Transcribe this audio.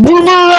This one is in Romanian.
Bună!